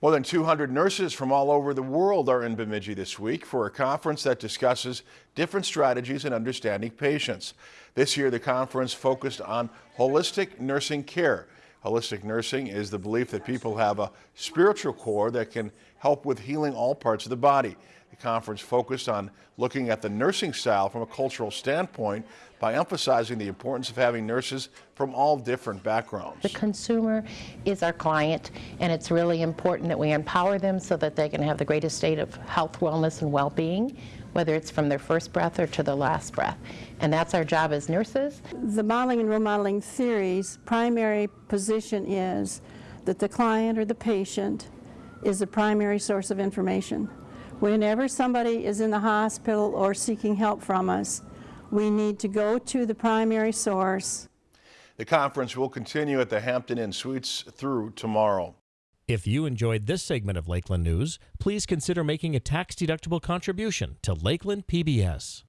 More than 200 nurses from all over the world are in Bemidji this week for a conference that discusses different strategies in understanding patients. This year, the conference focused on holistic nursing care. Holistic nursing is the belief that people have a spiritual core that can help with healing all parts of the body. The conference focused on looking at the nursing style from a cultural standpoint by emphasizing the importance of having nurses from all different backgrounds. The consumer is our client, and it's really important that we empower them so that they can have the greatest state of health, wellness, and well-being, whether it's from their first breath or to their last breath. And that's our job as nurses. The modeling and role-modeling theory's primary position is that the client or the patient is the primary source of information. Whenever somebody is in the hospital or seeking help from us, we need to go to the primary source. The conference will continue at the Hampton Inn Suites through tomorrow. If you enjoyed this segment of Lakeland News, please consider making a tax-deductible contribution to Lakeland PBS.